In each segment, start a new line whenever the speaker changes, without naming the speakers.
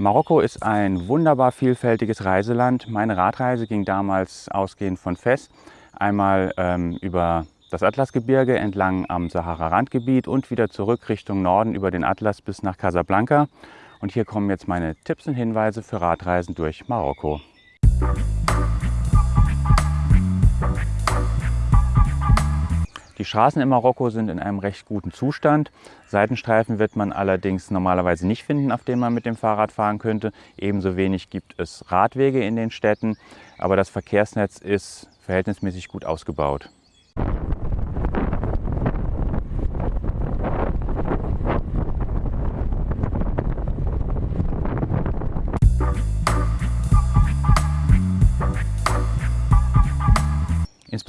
Marokko ist ein wunderbar vielfältiges Reiseland. Meine Radreise ging damals ausgehend von Fes einmal ähm, über das Atlasgebirge entlang am Sahara-Randgebiet und wieder zurück Richtung Norden über den Atlas bis nach Casablanca. Und hier kommen jetzt meine Tipps und Hinweise für Radreisen durch Marokko. Die Straßen in Marokko sind in einem recht guten Zustand. Seitenstreifen wird man allerdings normalerweise nicht finden, auf denen man mit dem Fahrrad fahren könnte. Ebenso wenig gibt es Radwege in den Städten, aber das Verkehrsnetz ist verhältnismäßig gut ausgebaut.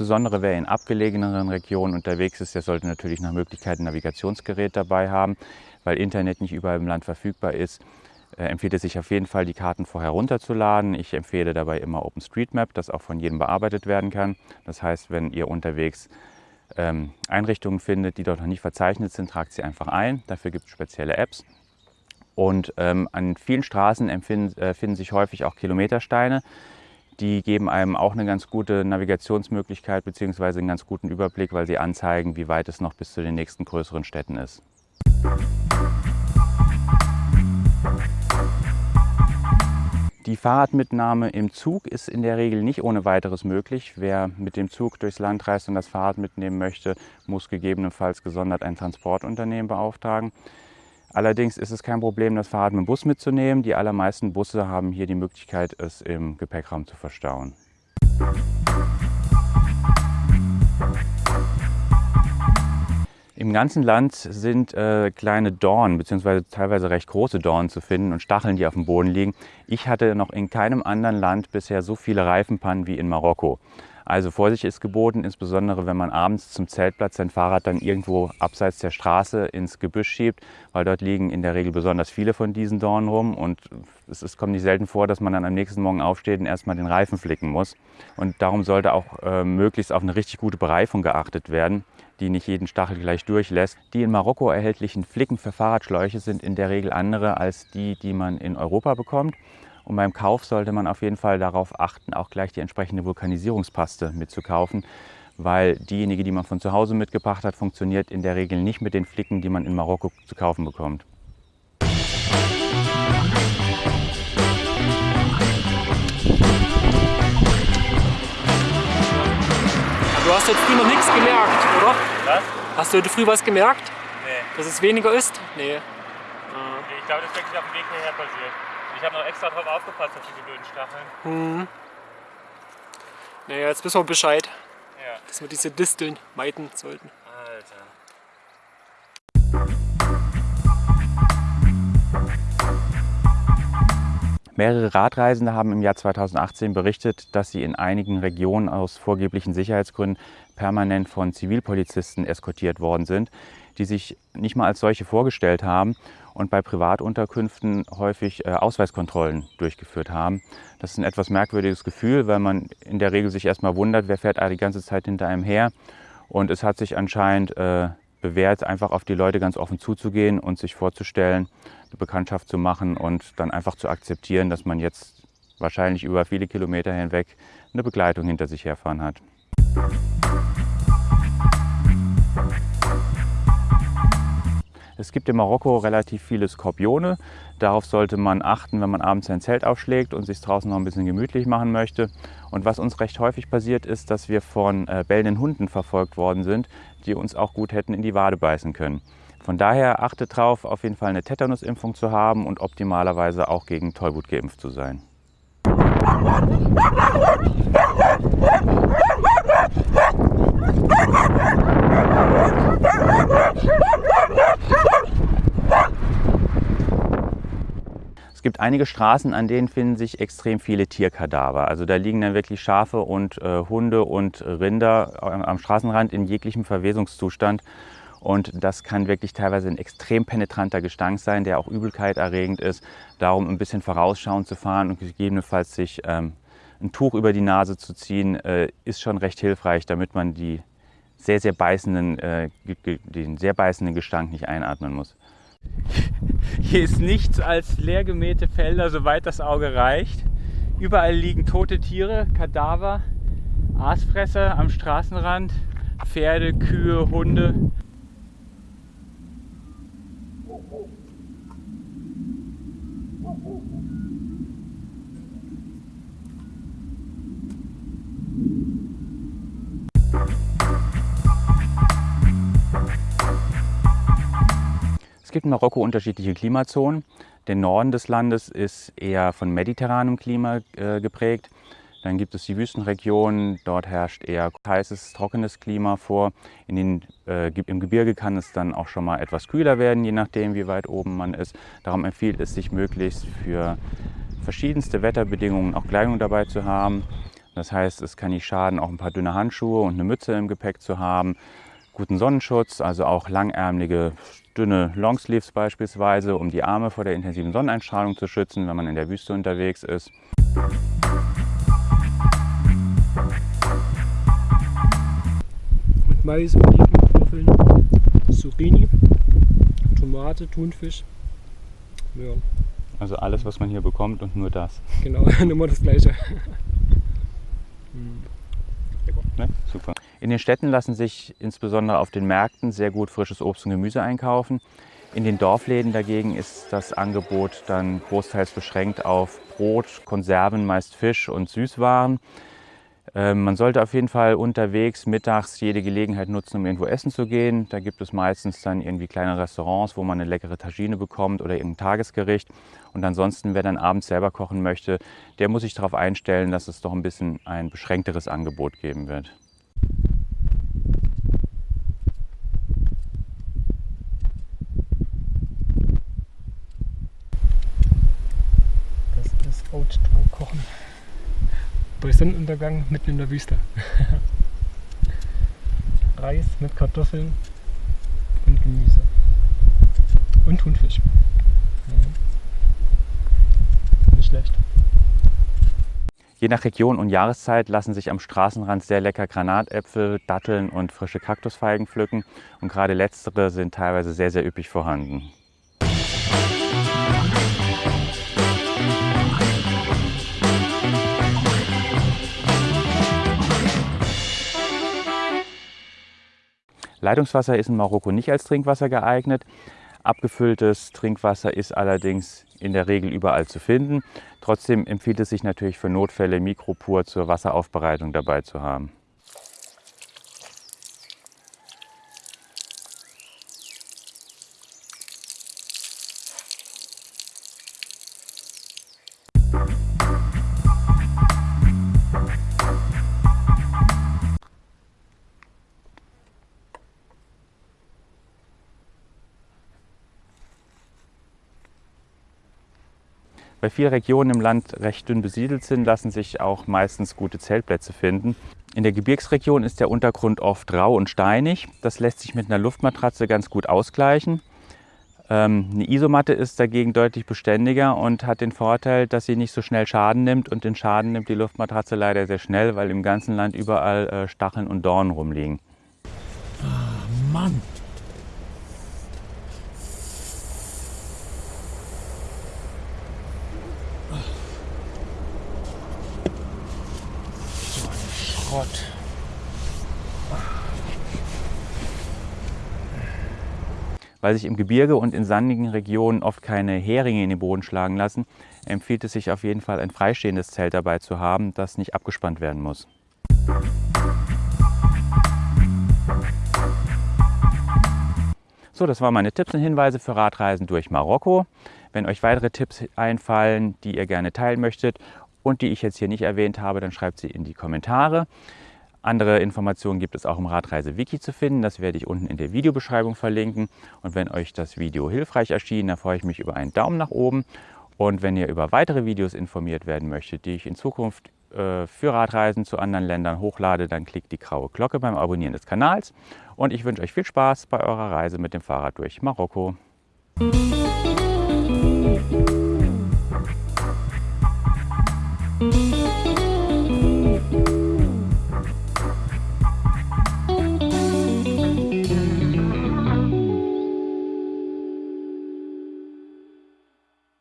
Insbesondere wer in abgelegeneren Regionen unterwegs ist, der sollte natürlich nach Möglichkeit ein Navigationsgerät dabei haben, weil Internet nicht überall im Land verfügbar ist. Äh, empfiehlt es sich auf jeden Fall, die Karten vorher runterzuladen. Ich empfehle dabei immer OpenStreetMap, das auch von jedem bearbeitet werden kann. Das heißt, wenn ihr unterwegs ähm, Einrichtungen findet, die dort noch nicht verzeichnet sind, tragt sie einfach ein. Dafür gibt es spezielle Apps. Und ähm, an vielen Straßen äh, finden sich häufig auch Kilometersteine. Die geben einem auch eine ganz gute Navigationsmöglichkeit bzw. einen ganz guten Überblick, weil sie anzeigen, wie weit es noch bis zu den nächsten größeren Städten ist. Die Fahrradmitnahme im Zug ist in der Regel nicht ohne weiteres möglich. Wer mit dem Zug durchs Land reist und das Fahrrad mitnehmen möchte, muss gegebenenfalls gesondert ein Transportunternehmen beauftragen. Allerdings ist es kein Problem, das Fahrrad mit dem Bus mitzunehmen. Die allermeisten Busse haben hier die Möglichkeit, es im Gepäckraum zu verstauen. Im ganzen Land sind äh, kleine Dornen bzw. teilweise recht große Dornen zu finden und Stacheln, die auf dem Boden liegen. Ich hatte noch in keinem anderen Land bisher so viele Reifenpannen wie in Marokko. Also Vorsicht ist geboten, insbesondere wenn man abends zum Zeltplatz sein Fahrrad dann irgendwo abseits der Straße ins Gebüsch schiebt, weil dort liegen in der Regel besonders viele von diesen Dornen rum und es ist, kommt nicht selten vor, dass man dann am nächsten Morgen aufsteht und erstmal den Reifen flicken muss. Und darum sollte auch äh, möglichst auf eine richtig gute Bereifung geachtet werden, die nicht jeden Stachel gleich durchlässt. Die in Marokko erhältlichen Flicken für Fahrradschläuche sind in der Regel andere als die, die man in Europa bekommt. Und beim Kauf sollte man auf jeden Fall darauf achten, auch gleich die entsprechende Vulkanisierungspaste mitzukaufen, weil diejenige, die man von zu Hause mitgebracht hat, funktioniert in der Regel nicht mit den Flicken, die man in Marokko zu kaufen bekommt.
Du hast heute früh noch nichts gemerkt, oder?
Was?
Hast du heute früh was gemerkt?
Nee.
Dass es weniger ist? Nee.
Ich glaube, das ist wirklich auf dem Weg hierher passiert. Ich habe noch extra drauf aufgepasst auf diese blöden Stacheln.
Hm. Naja, jetzt wissen wir Bescheid,
Ja.
dass wir diese Disteln meiden sollten.
Alter.
Mehrere Radreisende haben im Jahr 2018 berichtet, dass sie in einigen Regionen aus vorgeblichen Sicherheitsgründen permanent von Zivilpolizisten eskortiert worden sind, die sich nicht mal als solche vorgestellt haben und bei Privatunterkünften häufig äh, Ausweiskontrollen durchgeführt haben. Das ist ein etwas merkwürdiges Gefühl, weil man in der Regel sich erstmal wundert, wer fährt die ganze Zeit hinter einem her. Und es hat sich anscheinend äh, bewährt, einfach auf die Leute ganz offen zuzugehen und sich vorzustellen, eine Bekanntschaft zu machen und dann einfach zu akzeptieren, dass man jetzt wahrscheinlich über viele Kilometer hinweg eine Begleitung hinter sich herfahren hat. Es gibt in Marokko relativ viele Skorpione. Darauf sollte man achten, wenn man abends sein Zelt aufschlägt und sich draußen noch ein bisschen gemütlich machen möchte. Und was uns recht häufig passiert ist, dass wir von äh, bellenden Hunden verfolgt worden sind, die uns auch gut hätten in die Wade beißen können. Von daher achtet darauf, auf jeden Fall eine Tetanusimpfung zu haben und optimalerweise auch gegen Tollwut geimpft zu sein. Es gibt einige Straßen, an denen finden sich extrem viele Tierkadaver. Also da liegen dann wirklich Schafe und äh, Hunde und Rinder am Straßenrand in jeglichem Verwesungszustand. Und das kann wirklich teilweise ein extrem penetranter Gestank sein, der auch Übelkeit erregend ist. Darum ein bisschen vorausschauend zu fahren und gegebenenfalls sich ähm, ein Tuch über die Nase zu ziehen, äh, ist schon recht hilfreich, damit man die sehr, sehr beißenden, äh, den sehr beißenden Gestank nicht einatmen muss. Hier ist nichts als leergemähte Felder, soweit das Auge reicht. Überall liegen tote Tiere, Kadaver, Aasfresser am Straßenrand, Pferde, Kühe, Hunde. Gibt in Marokko unterschiedliche Klimazonen. Der Norden des Landes ist eher von mediterranem Klima äh, geprägt. Dann gibt es die Wüstenregionen, dort herrscht eher heißes, trockenes Klima vor. Den, äh, Im Gebirge kann es dann auch schon mal etwas kühler werden, je nachdem wie weit oben man ist. Darum empfiehlt es sich möglichst für verschiedenste Wetterbedingungen auch Kleidung dabei zu haben. Das heißt, es kann nicht schaden, auch ein paar dünne Handschuhe und eine Mütze im Gepäck zu haben. Guten Sonnenschutz, also auch langärmelige dünne Longsleeves beispielsweise, um die Arme vor der intensiven Sonneneinstrahlung zu schützen, wenn man in der Wüste unterwegs ist.
Mit Mais, Oliven, Kartoffeln, Zucchini, Tomate, Thunfisch. Ja,
Also alles, was man hier bekommt und nur das.
genau, immer das gleiche.
Ne? Super. In den Städten lassen sich insbesondere auf den Märkten sehr gut frisches Obst und Gemüse einkaufen. In den Dorfläden dagegen ist das Angebot dann großteils beschränkt auf Brot, Konserven, meist Fisch und Süßwaren. Ähm, man sollte auf jeden Fall unterwegs mittags jede Gelegenheit nutzen, um irgendwo essen zu gehen. Da gibt es meistens dann irgendwie kleine Restaurants, wo man eine leckere Tagine bekommt oder irgendein Tagesgericht. Und ansonsten, wer dann abends selber kochen möchte, der muss sich darauf einstellen, dass es doch ein bisschen ein beschränkteres Angebot geben wird.
Das ist Oat-Kochen. Bei Sonnenuntergang mitten in der Wüste. Reis mit Kartoffeln und Gemüse. Und Thunfisch. Mhm. Nicht schlecht.
Je nach Region und Jahreszeit lassen sich am Straßenrand sehr lecker Granatäpfel, Datteln und frische Kaktusfeigen pflücken. Und gerade letztere sind teilweise sehr, sehr üppig vorhanden. Leitungswasser ist in Marokko nicht als Trinkwasser geeignet. Abgefülltes Trinkwasser ist allerdings in der Regel überall zu finden. Trotzdem empfiehlt es sich natürlich für Notfälle Mikropur zur Wasseraufbereitung dabei zu haben. Weil viele Regionen im Land recht dünn besiedelt sind, lassen sich auch meistens gute Zeltplätze finden. In der Gebirgsregion ist der Untergrund oft rau und steinig. Das lässt sich mit einer Luftmatratze ganz gut ausgleichen. Ähm, eine Isomatte ist dagegen deutlich beständiger und hat den Vorteil, dass sie nicht so schnell Schaden nimmt. Und den Schaden nimmt die Luftmatratze leider sehr schnell, weil im ganzen Land überall äh, Stacheln und Dornen rumliegen.
Mann! So Schrott.
Weil sich im Gebirge und in sandigen Regionen oft keine Heringe in den Boden schlagen lassen, empfiehlt es sich auf jeden Fall ein freistehendes Zelt dabei zu haben, das nicht abgespannt werden muss. So, das waren meine Tipps und Hinweise für Radreisen durch Marokko. Wenn euch weitere Tipps einfallen, die ihr gerne teilen möchtet und die ich jetzt hier nicht erwähnt habe, dann schreibt sie in die Kommentare. Andere Informationen gibt es auch im Radreise-Wiki zu finden. Das werde ich unten in der Videobeschreibung verlinken. Und wenn euch das Video hilfreich erschien, dann freue ich mich über einen Daumen nach oben. Und wenn ihr über weitere Videos informiert werden möchtet, die ich in Zukunft äh, für Radreisen zu anderen Ländern hochlade, dann klickt die graue Glocke beim Abonnieren des Kanals. Und ich wünsche euch viel Spaß bei eurer Reise mit dem Fahrrad durch Marokko.